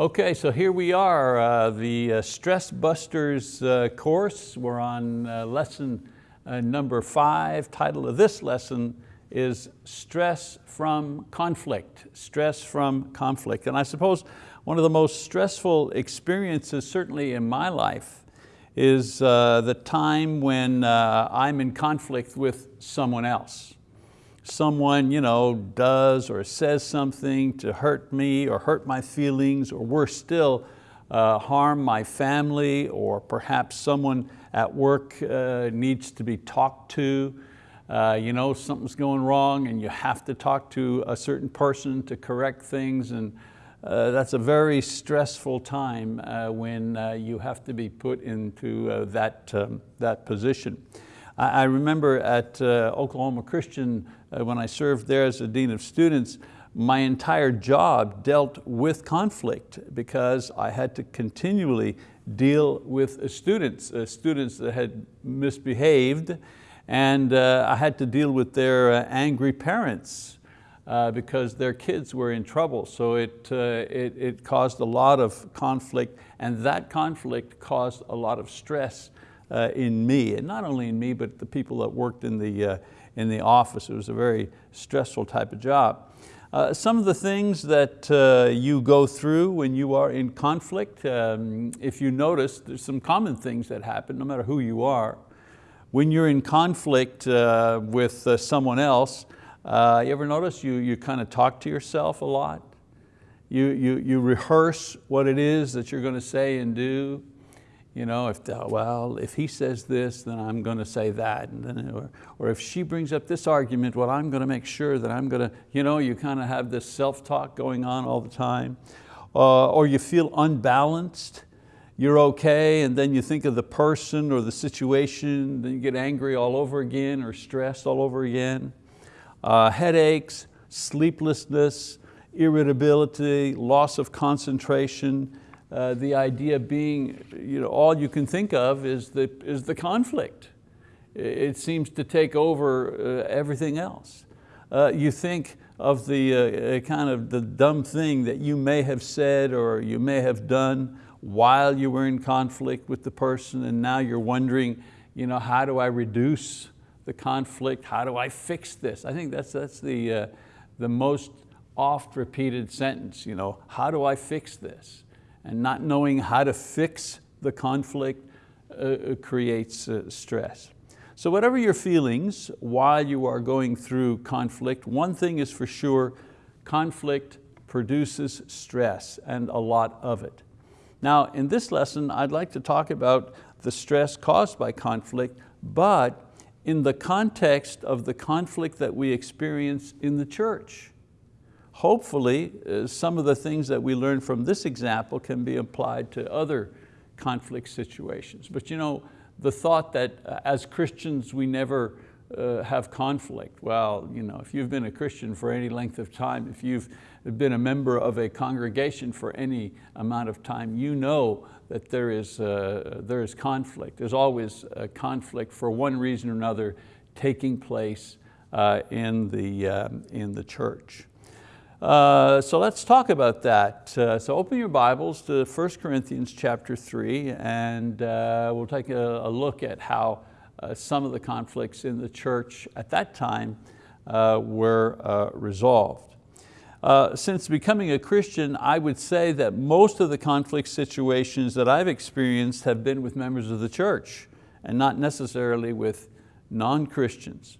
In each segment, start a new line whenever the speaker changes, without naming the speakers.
Okay, so here we are, uh, the uh, Stress Busters uh, course. We're on uh, lesson uh, number five. Title of this lesson is Stress from Conflict. Stress from conflict. And I suppose one of the most stressful experiences, certainly in my life, is uh, the time when I'm in conflict with someone else someone you know, does or says something to hurt me or hurt my feelings or worse still, uh, harm my family or perhaps someone at work uh, needs to be talked to. Uh, you know, something's going wrong and you have to talk to a certain person to correct things and uh, that's a very stressful time uh, when uh, you have to be put into that, um, that position. I, remember at Oklahoma Christian uh, when I served there as a dean of students, my entire job dealt with conflict because I had to continually deal with students, uh, students that had misbehaved, and uh, I had to deal with their uh, angry parents uh, because their kids were in trouble. So it, uh, it, it, caused a lot of conflict, and that conflict caused a lot of stress in me, and not only in me, but the people that worked in the in the office. It was a very stressful type of job. Uh, some of the things that uh, you go through when you are in conflict, um, if you notice, there's some common things that happen no matter who you are. When you're in conflict uh, with uh, someone else, uh, you ever notice you, you kind of talk to yourself a lot? You, you, you rehearse what it is that you're going to say and do. You know, if, well, if he says this, then I'm going to say that. And then, or, or if she brings up this argument, well, I'm going to make sure that I'm going to, you know, you kind of have this self-talk going on all the time. Uh, or you feel unbalanced, you're okay, and then you think of the person or the situation, then you get angry all over again or stressed all over again. Uh, headaches, sleeplessness, irritability, loss of concentration, uh, the idea being, you know, all you can think of is the, is the conflict. It seems to take over uh, everything else. Uh, you think of the uh, uh, kind of the dumb thing that you may have said or you may have done while you were in conflict with the person and now you're wondering, you know, how do I reduce the conflict? How do I fix this? I think that's, that's the, the most oft repeated sentence, you know, how do I fix this? And not knowing how to fix the conflict uh, uh, creates uh, stress. So whatever your feelings while you are going through conflict, one thing is for sure, conflict produces stress and a lot of it. Now in this lesson, I'd like to talk about the stress caused by conflict, but in the context of the conflict that we experience in the church hopefully uh, some of the things that we learn from this example can be applied to other conflict situations. But you know, the thought that uh, as Christians we never uh, have conflict. Well, you know, if you've been a Christian for any length of time, if you've been a member of a congregation for any amount of time, you know that there is, uh, there is conflict. There's always a conflict for one reason or another taking place uh, in, the, um, in the church. Uh, so let's talk about that. Uh, so open your Bibles to 1 Corinthians chapter 3 and uh, we'll take a, a, look at how uh, some of the conflicts in the church at that time uh, were resolved. since becoming a Christian, I would say that most of the conflict situations that I've experienced have been with members of the church and not necessarily with non-Christians.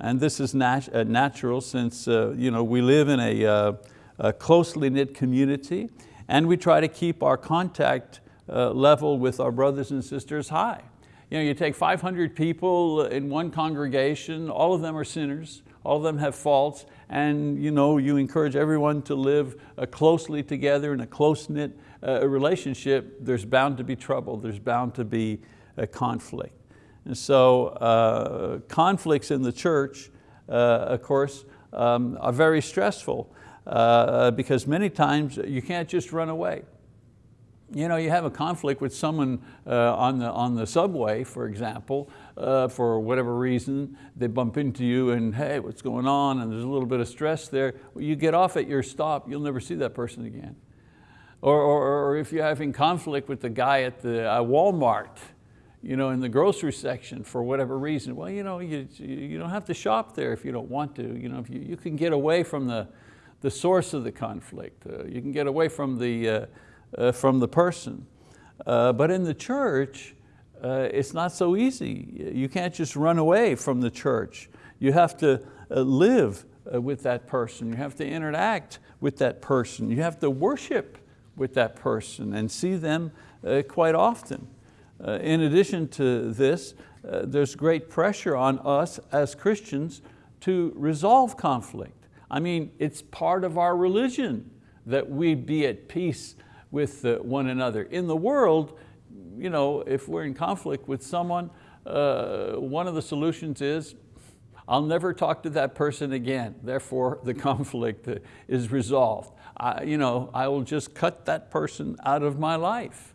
And this is nat uh, natural since uh, you know, we live in a, uh, a, closely knit community and we try to keep our contact level with our brothers and sisters high. You, know, you take 500 people in one congregation, all of them are sinners, all of them have faults, and you, know, you encourage everyone to live closely together in a close-knit relationship, there's bound to be trouble, there's bound to be a conflict. And so uh, conflicts in the church, uh, of course, um, are very stressful uh, because many times you can't just run away. You know, you have a conflict with someone uh, on, the, on the subway, for example, uh, for whatever reason, they bump into you and hey, what's going on? And there's a little bit of stress there. Well, you get off at your stop, you'll never see that person again. Or, or, or if you're having conflict with the guy at the uh, Walmart, you know, in the grocery section for whatever reason, well, you know, you, you don't have to shop there if you don't want to. You, know, if you, you can get away from the, the source of the conflict. Uh, you can get away from the, uh, uh, from the person. Uh, but in the church, uh, it's not so easy. You can't just run away from the church. You have to uh, live with that person. You have to interact with that person. You have to worship with that person and see them quite often. In addition to this, there's great pressure on us as Christians to resolve conflict. I mean, it's part of our religion that we be at peace with uh, one another. In the world, you know, if we're in conflict with someone, uh, one of the solutions is, I'll never talk to that person again, therefore the conflict uh, is resolved. I, you know, I will just cut that person out of my life.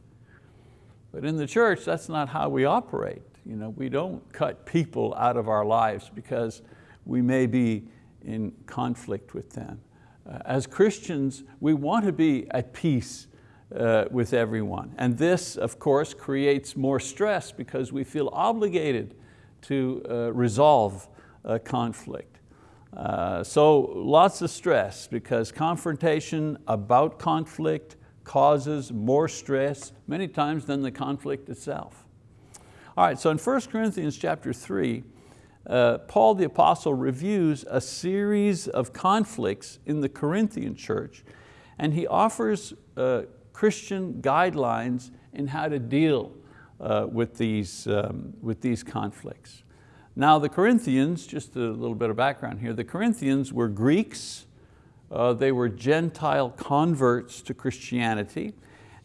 But in the church, that's not how we operate. You know, we don't cut people out of our lives because we may be in conflict with them. Uh, as Christians, we want to be at peace uh, with everyone. And this, of course, creates more stress because we feel obligated to uh, resolve a conflict. Uh, so lots of stress because confrontation about conflict causes more stress many times than the conflict itself. All right, so in 1 Corinthians chapter 3, uh, Paul the apostle reviews a series of conflicts in the Corinthian church and he offers uh, Christian guidelines in how to deal uh, with, these, um, with these conflicts. Now the Corinthians, just a little bit of background here, the Corinthians were Greeks, uh, they were Gentile converts to Christianity,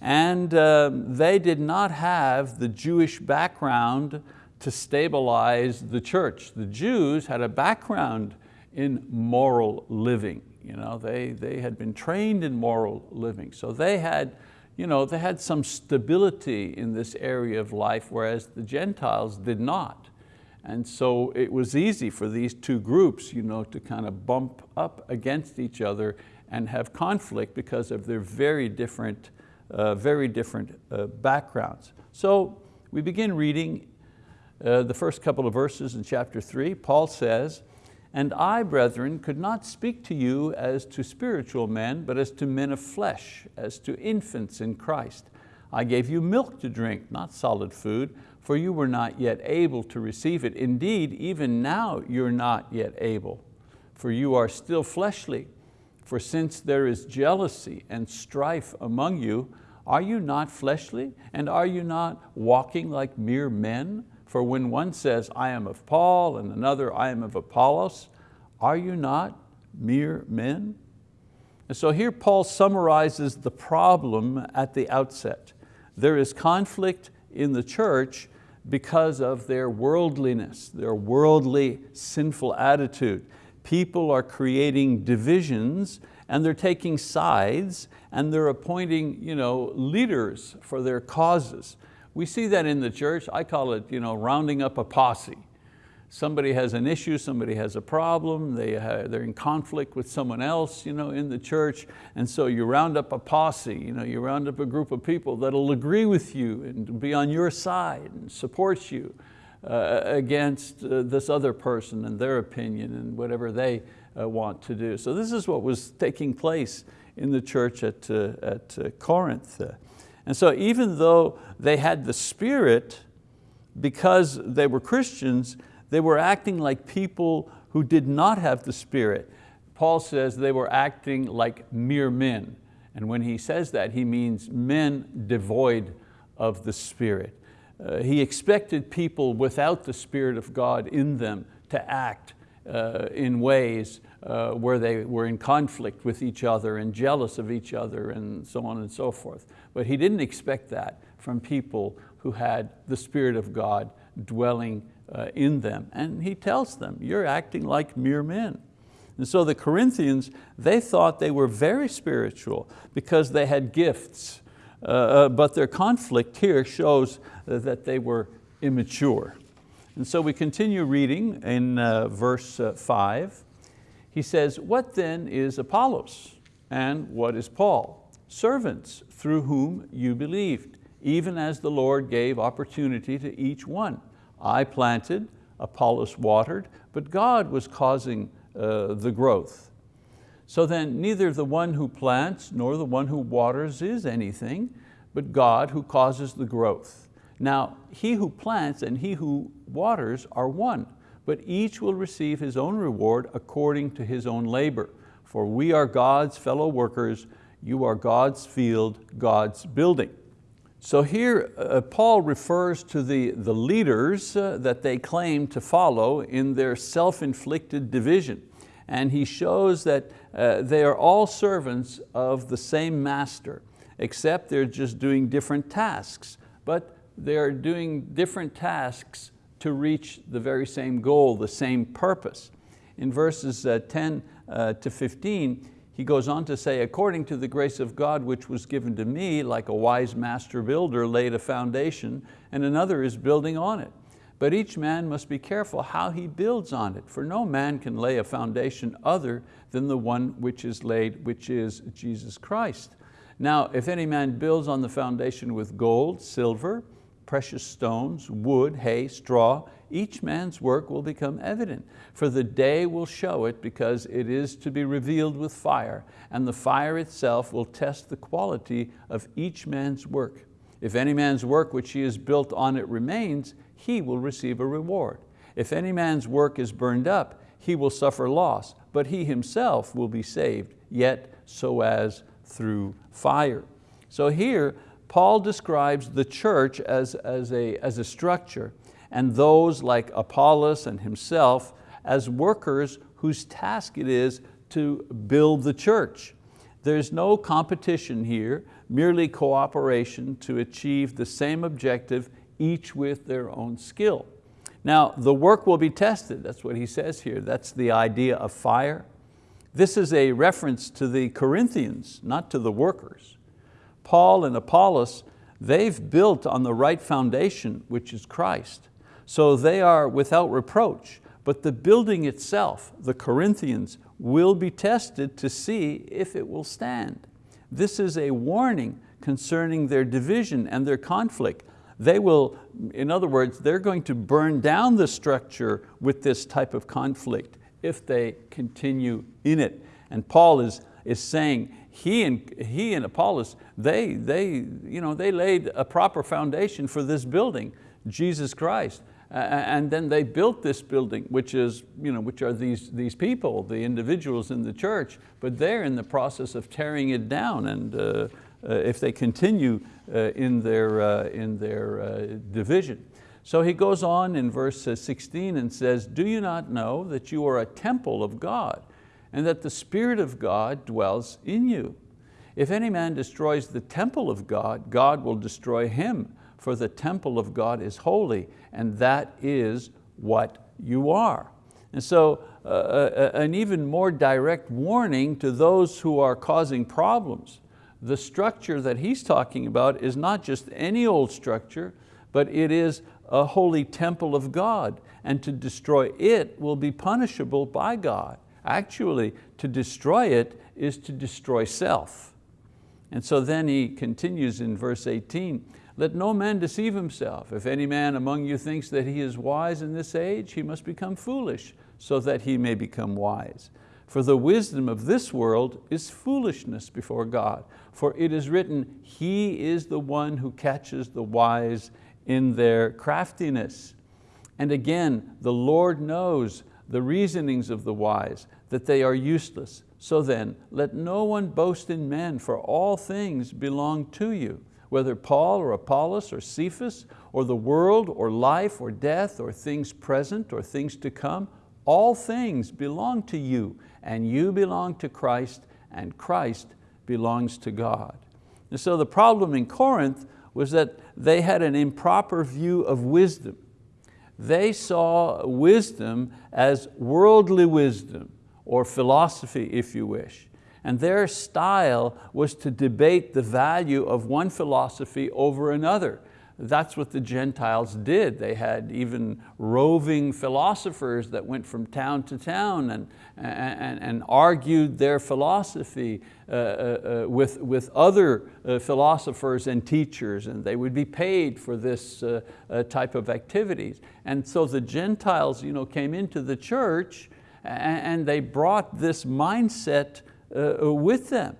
and uh, they did not have the Jewish background to stabilize the church. The Jews had a background in moral living. You know, they, they had been trained in moral living. So they had, you know, they had some stability in this area of life, whereas the Gentiles did not. And so it was easy for these two groups you know, to kind of bump up against each other and have conflict because of their very different, uh, very different uh, backgrounds. So we begin reading uh, the first couple of verses in chapter three. Paul says, and I, brethren, could not speak to you as to spiritual men, but as to men of flesh, as to infants in Christ. I gave you milk to drink, not solid food, for you were not yet able to receive it. Indeed, even now you're not yet able, for you are still fleshly. For since there is jealousy and strife among you, are you not fleshly? And are you not walking like mere men? For when one says, I am of Paul, and another, I am of Apollos, are you not mere men? And so here Paul summarizes the problem at the outset. There is conflict in the church because of their worldliness, their worldly sinful attitude. People are creating divisions and they're taking sides and they're appointing you know, leaders for their causes. We see that in the church. I call it you know, rounding up a posse. Somebody has an issue, somebody has a problem, they, they're in conflict with someone else you know, in the church, and so you round up a posse, you, know, you round up a group of people that'll agree with you and be on your side and support you uh, against uh, this other person and their opinion and whatever they uh, want to do. So this is what was taking place in the church at, uh, at uh, Corinth. And so even though they had the Spirit, because they were Christians, they were acting like people who did not have the Spirit. Paul says they were acting like mere men. And when he says that, he means men devoid of the Spirit. Uh, he expected people without the Spirit of God in them to act uh, in ways uh, where they were in conflict with each other and jealous of each other and so on and so forth. But he didn't expect that from people who had the Spirit of God dwelling in them. And he tells them, you're acting like mere men. And so the Corinthians, they thought they were very spiritual because they had gifts, uh, uh but their conflict here shows that they were immature. And so we continue reading in uh, verse uh, five. He says, what then is Apollos and what is Paul? servants through whom you believed, even as the Lord gave opportunity to each one. I planted, Apollos watered, but God was causing uh, the growth. So then neither the one who plants nor the one who waters is anything, but God who causes the growth. Now he who plants and he who waters are one, but each will receive his own reward according to his own labor. For we are God's fellow workers, you are God's field, God's building. So here uh, Paul refers to the, the leaders uh, that they claim to follow in their self-inflicted division. And he shows that uh, they are all servants of the same master, except they're just doing different tasks. But they're doing different tasks to reach the very same goal, the same purpose. In verses uh, 10 uh, to 15, he goes on to say, according to the grace of God which was given to me, like a wise master builder laid a foundation and another is building on it. But each man must be careful how he builds on it, for no man can lay a foundation other than the one which is laid, which is Jesus Christ. Now, if any man builds on the foundation with gold, silver, precious stones, wood, hay, straw, each man's work will become evident, for the day will show it because it is to be revealed with fire, and the fire itself will test the quality of each man's work. If any man's work which he has built on it remains, he will receive a reward. If any man's work is burned up, he will suffer loss, but he himself will be saved, yet so as through fire. So here, Paul describes the church as, as, a, as a structure and those like Apollos and himself as workers whose task it is to build the church. There's no competition here, merely cooperation to achieve the same objective, each with their own skill. Now, the work will be tested, that's what he says here. That's the idea of fire. This is a reference to the Corinthians, not to the workers. Paul and Apollos, they've built on the right foundation, which is Christ. So they are without reproach, but the building itself, the Corinthians, will be tested to see if it will stand. This is a warning concerning their division and their conflict. They will, in other words, they're going to burn down the structure with this type of conflict if they continue in it. And Paul is, is saying, he and, he and Apollos, they, they, you know, they laid a proper foundation for this building, Jesus Christ and then they built this building, which, is, you know, which are these, these people, the individuals in the church, but they're in the process of tearing it down and uh, uh, if they continue uh, in their, uh, in their uh, division. So he goes on in verse uh, 16 and says, do you not know that you are a temple of God and that the Spirit of God dwells in you? If any man destroys the temple of God, God will destroy him for the temple of God is holy, and that is what you are. And so uh, uh, an even more direct warning to those who are causing problems. The structure that he's talking about is not just any old structure, but it is a holy temple of God, and to destroy it will be punishable by God. Actually, to destroy it is to destroy self. And so then he continues in verse 18, let no man deceive himself. If any man among you thinks that he is wise in this age, he must become foolish, so that he may become wise. For the wisdom of this world is foolishness before God. For it is written, He is the one who catches the wise in their craftiness. And again, the Lord knows the reasonings of the wise, that they are useless. So then, let no one boast in men, for all things belong to you whether Paul or Apollos or Cephas or the world or life or death or things present or things to come, all things belong to you and you belong to Christ and Christ belongs to God. And so the problem in Corinth was that they had an improper view of wisdom. They saw wisdom as worldly wisdom or philosophy if you wish. And their style was to debate the value of one philosophy over another. That's what the Gentiles did. They had even roving philosophers that went from town to town and, and, and argued their philosophy uh, uh, uh, with, with other uh, philosophers and teachers and they would be paid for this uh, uh, type of activities. And so the Gentiles you know, came into the church and, and they brought this mindset with them.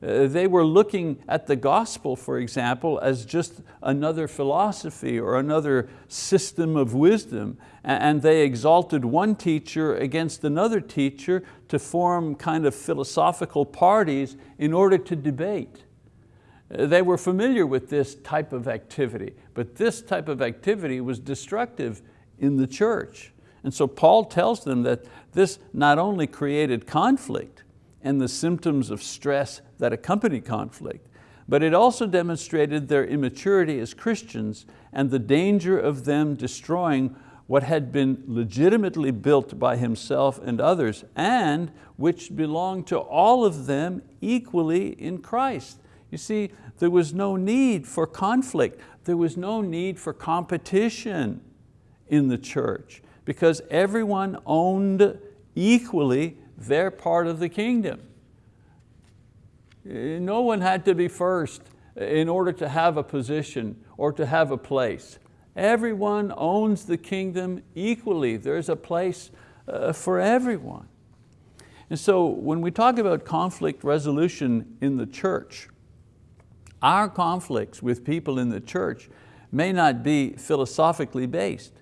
Uh, they were looking at the gospel, for example, as just another philosophy or another system of wisdom, and they exalted one teacher against another teacher to form kind of philosophical parties in order to debate. Uh, they were familiar with this type of activity, but this type of activity was destructive in the church. And so Paul tells them that this not only created conflict, and the symptoms of stress that accompany conflict, but it also demonstrated their immaturity as Christians and the danger of them destroying what had been legitimately built by himself and others and which belonged to all of them equally in Christ. You see, there was no need for conflict. There was no need for competition in the church because everyone owned equally their part of the kingdom. No one had to be first in order to have a position or to have a place. Everyone owns the kingdom equally. There's a place uh, for everyone. And so when we talk about conflict resolution in the church, our conflicts with people in the church may not be philosophically based,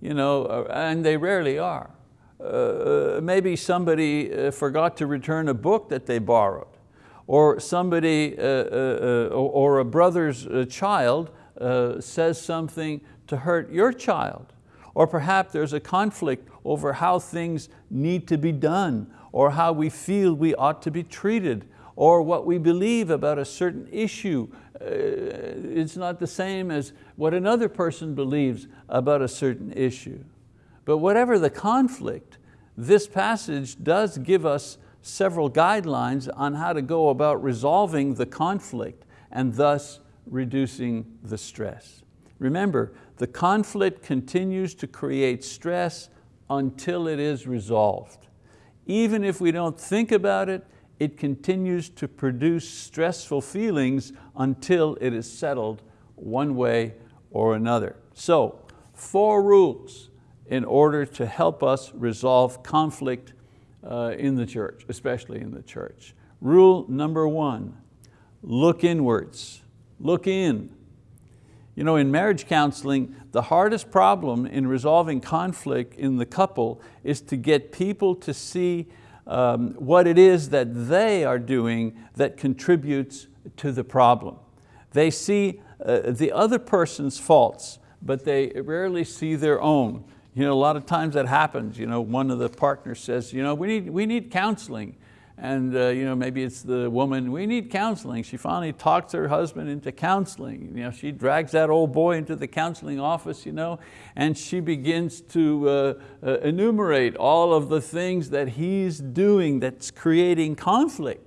you know, uh, and they rarely are. Uh, maybe somebody uh, forgot to return a book that they borrowed, or somebody, uh, uh, uh or a brother's child says something to hurt your child, or perhaps there's a conflict over how things need to be done, or how we feel we ought to be treated, or what we believe about a certain issue. It's not the same as what another person believes about a certain issue. But whatever the conflict, this passage does give us several guidelines on how to go about resolving the conflict and thus reducing the stress. Remember, the conflict continues to create stress until it is resolved. Even if we don't think about it, it continues to produce stressful feelings until it is settled one way or another. So, four rules in order to help us resolve conflict uh, in the church, especially in the church. Rule number one, look inwards, look in. You know, in marriage counseling, the hardest problem in resolving conflict in the couple is to get people to see um, what it is that they are doing that contributes to the problem. They see uh, the other person's faults, but they rarely see their own. You know, a lot of times that happens. You know, one of the partners says, you know, we need, we need counseling. And uh, you know, maybe it's the woman, we need counseling. She finally talks her husband into counseling. You know, she drags that old boy into the counseling office you know, and she begins to uh, uh, enumerate all of the things that he's doing that's creating conflict.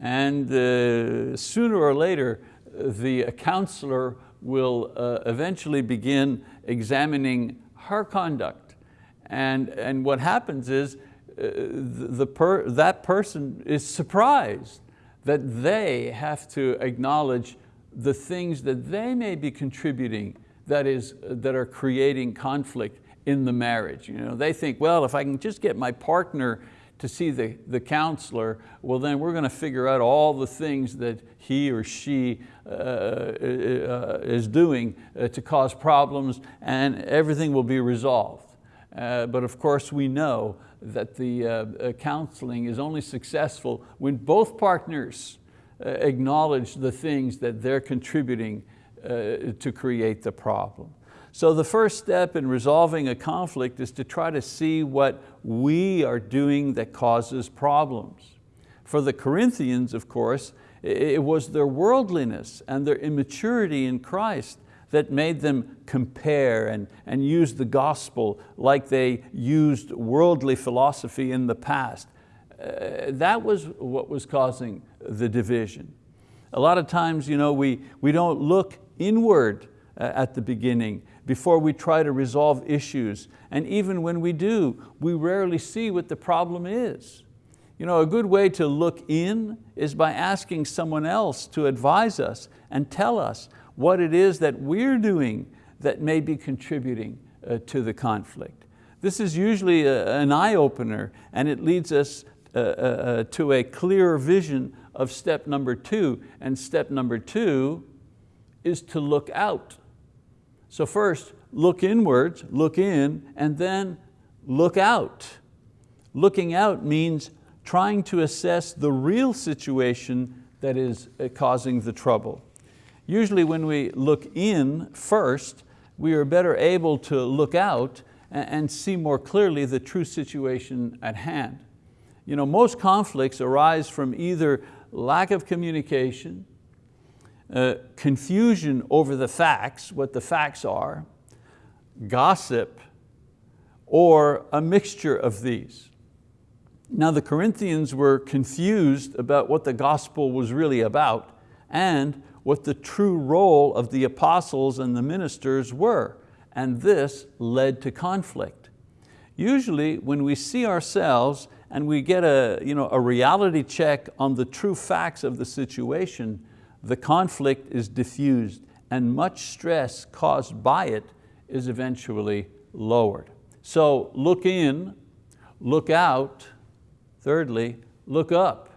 And uh, sooner or later, the counselor will uh, eventually begin examining her conduct. And, and what happens is uh, the per, that person is surprised that they have to acknowledge the things that they may be contributing that, is, that are creating conflict in the marriage. You know, they think, well, if I can just get my partner to see the, the counselor, well then we're going to figure out all the things that he or she uh, uh, is doing uh, to cause problems and everything will be resolved. Uh, but of course we know that the uh, uh, counseling is only successful when both partners acknowledge the things that they're contributing to create the problem. So the first step in resolving a conflict is to try to see what we are doing that causes problems. For the Corinthians, of course, it was their worldliness and their immaturity in Christ that made them compare and, and use the gospel like they used worldly philosophy in the past. Uh, that was what was causing the division. A lot of times you know, we, we don't look inward uh, at the beginning before we try to resolve issues. And even when we do, we rarely see what the problem is. You know, a good way to look in is by asking someone else to advise us and tell us what it is that we're doing that may be contributing uh, to the conflict. This is usually a, an eye-opener and it leads us uh, uh, uh, to a clearer vision of step number two. And step number two is to look out. So first, look inwards, look in, and then look out. Looking out means trying to assess the real situation that is uh, causing the trouble. Usually when we look in first, we are better able to look out and see more clearly the true situation at hand. You know, most conflicts arise from either lack of communication, uh, confusion over the facts, what the facts are, gossip, or a mixture of these. Now the Corinthians were confused about what the gospel was really about and what the true role of the apostles and the ministers were, and this led to conflict. Usually when we see ourselves and we get a, you know, a reality check on the true facts of the situation, the conflict is diffused and much stress caused by it is eventually lowered. So look in, look out, thirdly, look up.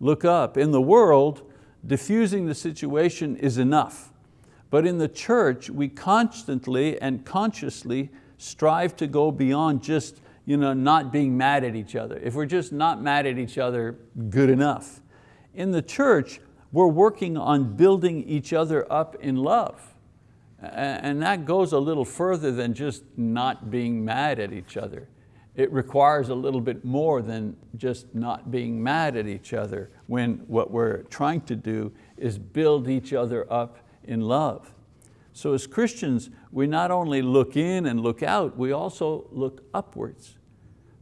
Look up. In the world, diffusing the situation is enough. But in the church, we constantly and consciously strive to go beyond just you know, not being mad at each other. If we're just not mad at each other, good enough. In the church, we're working on building each other up in love. And that goes a little further than just not being mad at each other it requires a little bit more than just not being mad at each other when what we're trying to do is build each other up in love. So as Christians, we not only look in and look out, we also look upwards.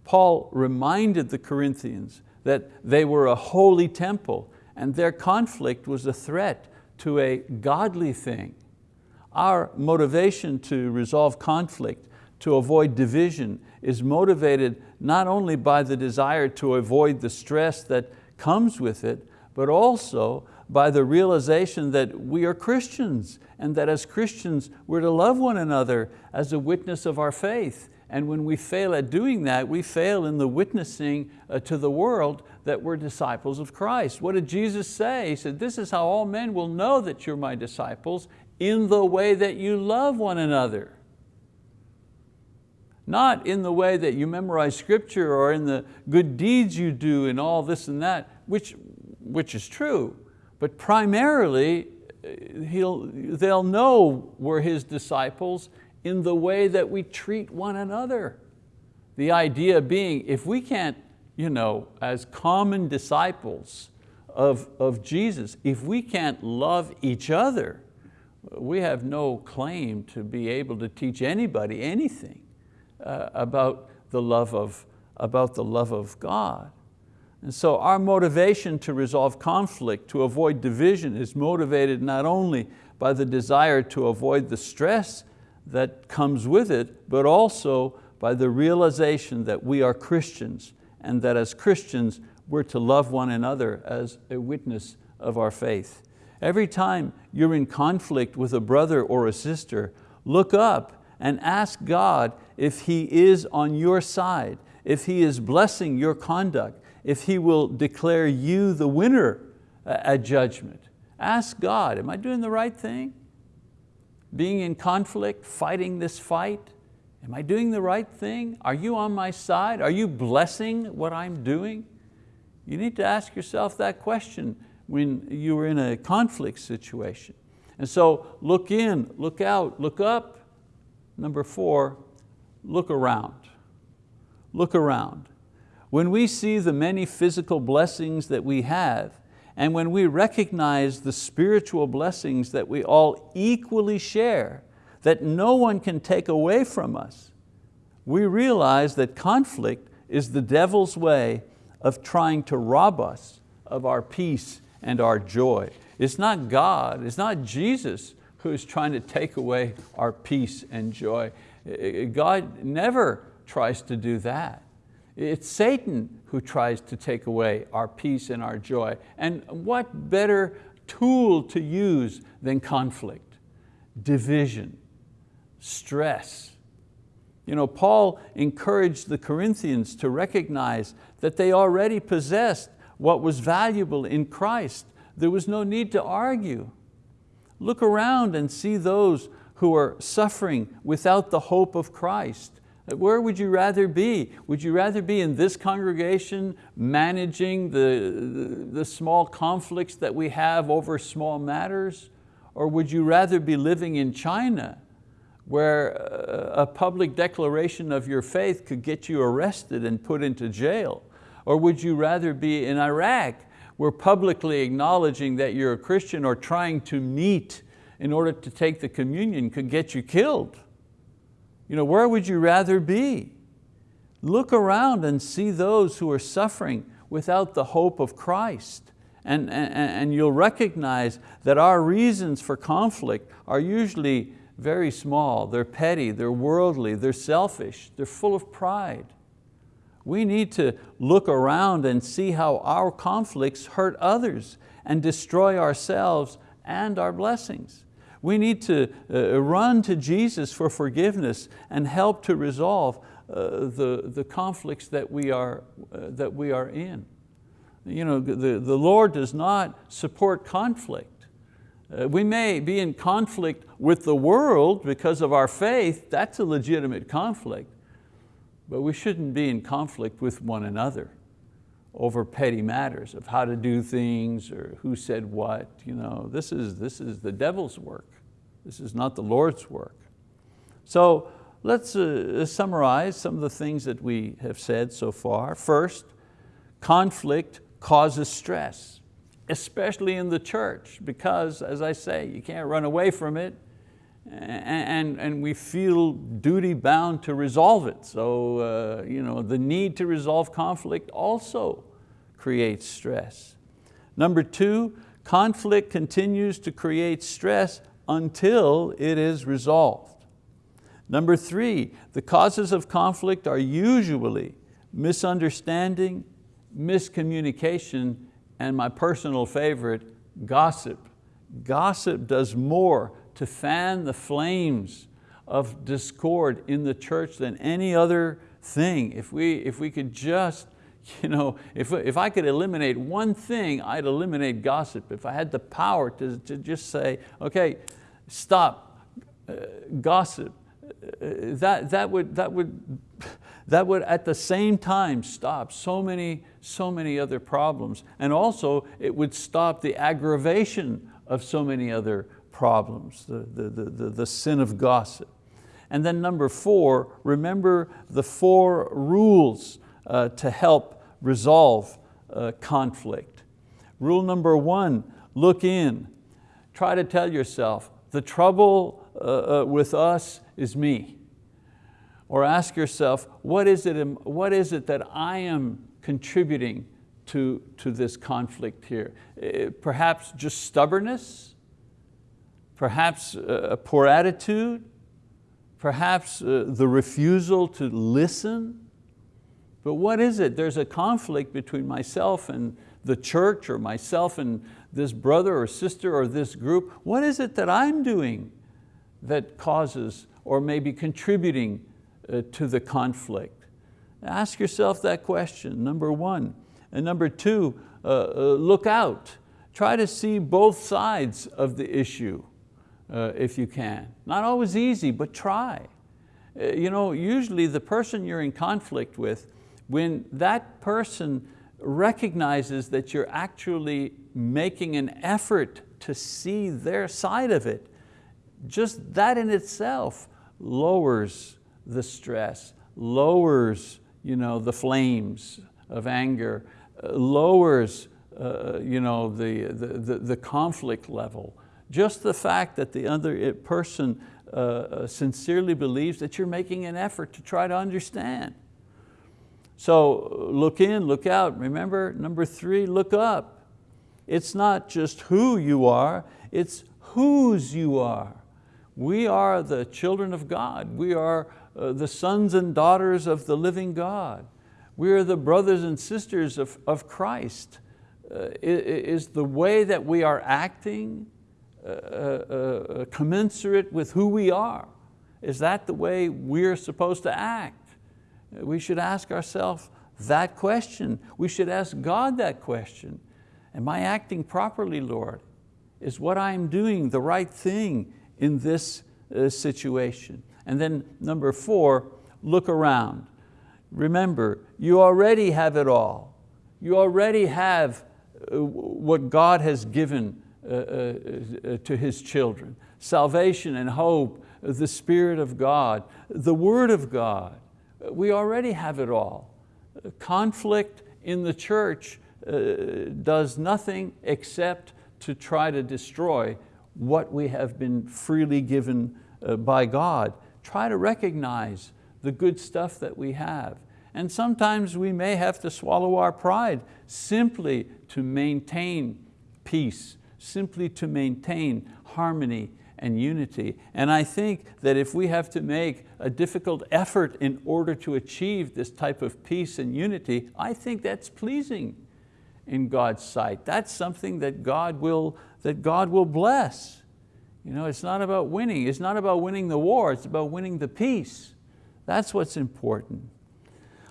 Paul reminded the Corinthians that they were a holy temple and their conflict was a threat to a godly thing. Our motivation to resolve conflict to avoid division is motivated not only by the desire to avoid the stress that comes with it, but also by the realization that we are Christians and that as Christians we're to love one another as a witness of our faith. And when we fail at doing that, we fail in the witnessing uh, to the world that we're disciples of Christ. What did Jesus say? He said, this is how all men will know that you're my disciples in the way that you love one another. Not in the way that you memorize scripture or in the good deeds you do and all this and that, which, which is true, but primarily uh, he'll, they'll know we're His disciples in the way that we treat one another. The idea being, if we can't, you know, as common disciples of, of Jesus, if we can't love each other, we have no claim to be able to teach anybody anything uh, about, the love of, about the love of God. And so our motivation to resolve conflict, to avoid division is motivated not only by the desire to avoid the stress that comes with it, but also by the realization that we are Christians and that as Christians we're to love one another as a witness of our faith. Every time you're in conflict with a brother or a sister, look up and ask God if He is on your side, if He is blessing your conduct, if He will declare you the winner uh, at judgment. Ask God, am I doing the right thing? Being in conflict, fighting this fight, am I doing the right thing? Are you on my side? Are you blessing what I'm doing? You need to ask yourself that question when you're in a conflict situation. And so look in, look out, look up, Number four, look around. Look around. When we see the many physical blessings that we have, and when we recognize the spiritual blessings that we all equally share, that no one can take away from us, we realize that conflict is the devil's way of trying to rob us of our peace and our joy. It's not God, it's not Jesus who is trying to take away our peace and joy. God never tries to do that. It's Satan who tries to take away our peace and our joy. And what better tool to use than conflict, division, stress. You know, Paul encouraged the Corinthians to recognize that they already possessed what was valuable in Christ. There was no need to argue. Look around and see those who are suffering without the hope of Christ. Where would you rather be? Would you rather be in this congregation managing the, the, the, small conflicts that we have over small matters? Or would you rather be living in China where uh, a public declaration of your faith could get you arrested and put into jail? Or would you rather be in Iraq where publicly acknowledging that you're a Christian or trying to meet in order to take the communion could get you killed? You know, where would you rather be? Look around and see those who are suffering without the hope of Christ. And, and, and you'll recognize that our reasons for conflict are usually very small. They're petty, they're worldly, they're selfish, they're full of pride. We need to look around and see how our conflicts hurt others and destroy ourselves and our blessings. We need to uh, run to Jesus for forgiveness and help to resolve uh, the, the conflicts that we, are, uh, that we are in. You know, the, the Lord does not support conflict. Uh, we may be in conflict with the world because of our faith, that's a legitimate conflict, but we shouldn't be in conflict with one another over petty matters of how to do things or who said what. You know, this, is, this is the devil's work. This is not the Lord's work. So let's uh, summarize some of the things that we have said so far. First, conflict causes stress, especially in the church, because as I say, you can't run away from it and, and we feel duty bound to resolve it. So uh, you know, the need to resolve conflict also creates stress. Number two, conflict continues to create stress until it is resolved. Number three, the causes of conflict are usually misunderstanding, miscommunication, and my personal favorite, gossip. Gossip does more to fan the flames of discord in the church than any other thing. If we, if we could just, you know, if, if I could eliminate one thing, I'd eliminate gossip. If I had the power to, to just say, okay, stop, uh, gossip, uh, that, that, would, that, would, that would at the same time stop so many, so many other problems. And also it would stop the aggravation of so many other problems, the, the, the, the, sin of gossip. And then number four, remember the four rules uh, to help resolve uh, conflict. Rule number one, look in. Try to tell yourself, the trouble uh, uh with us is me. Or ask yourself, what is it, what is it that I am contributing to, to this conflict here? Uh, perhaps just stubbornness? Perhaps a poor attitude, perhaps uh, the refusal to listen. But what is it? There's a conflict between myself and the church or myself and this brother or sister or this group. What is it that I'm doing that causes or maybe contributing uh, to the conflict? Ask yourself that question, number one. And number two, uh, uh, look out. Try to see both sides of the issue uh, if you can. Not always easy, but try. Uh, you know, usually the person you're in conflict with, when that person recognizes that you're actually making an effort to see their side of it, just that in itself lowers the stress, lowers you know, the flames of anger, uh, lowers uh, you know, the, the, the conflict level. Just the fact that the other person uh, uh, sincerely believes that you're making an effort to try to understand. So look in, look out. Remember, number three, look up. It's not just who you are, it's whose you are. We are the children of God. We are uh, the sons and daughters of the living God. We are the brothers and sisters of, of Christ. Uh, is the way that we are acting uh, uh, uh, commensurate with who we are? Is that the way we're supposed to act? We should ask ourselves that question. We should ask God that question. Am I acting properly, Lord? Is what I'm doing the right thing in this uh, situation? And then number four, look around. Remember, you already have it all. You already have uh, what God has given Uh, uh, uh, to His children. Salvation and hope, the Spirit of God, the Word of God. We already have it all. Conflict in the church does nothing except to try to destroy what we have been freely given by God. Try to recognize the good stuff that we have. And sometimes we may have to swallow our pride simply to maintain peace, simply to maintain harmony and unity. And I think that if we have to make a difficult effort in order to achieve this type of peace and unity, I think that's pleasing in God's sight. That's something that God will, that God will bless. You know, it's not about winning. It's not about winning the war. It's about winning the peace. That's what's important.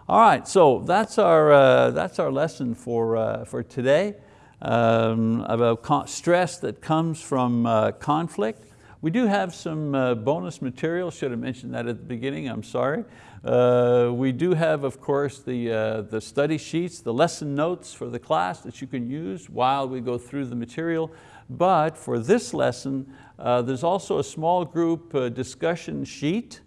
All right, so that's our, uh, that's our lesson for, uh, for today um, about stress that comes from uh, conflict. We do have some uh, bonus material, should have mentioned that at the beginning, I'm sorry. Uh, we do have, of course, the, uh, the study sheets, the lesson notes for the class that you can use while we go through the material. But for this lesson, there's also a small group discussion sheet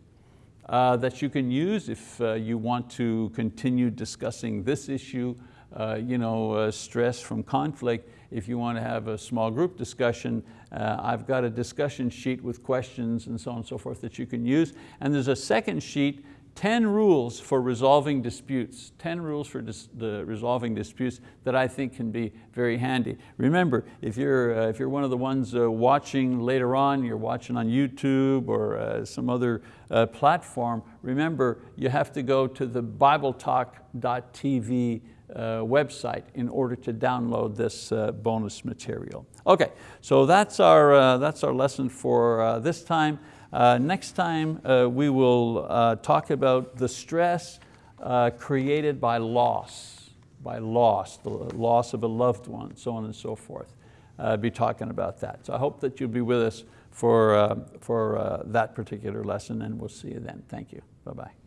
uh, that you can use if uh, you want to continue discussing this issue, uh, you know, uh, stress from conflict. If you want to have a small group discussion, uh, I've got a discussion sheet with questions and so on and so forth that you can use. And there's a second sheet 10 rules for resolving disputes, 10 rules for dis the resolving disputes that I think can be very handy. Remember, if you're, uh, if you're one of the ones uh, watching later on, you're watching on YouTube or some other platform, remember you have to go to the bibletalk.tv website in order to download this uh, bonus material. Okay, so that's our, that's our lesson for this time. Uh, next time uh, we will uh, talk about the stress uh, created by loss, by loss, the loss of a loved one, so on and so forth. Uh, be talking about that. So I hope that you'll be with us for, uh, for that particular lesson and we'll see you then. Thank you, bye-bye.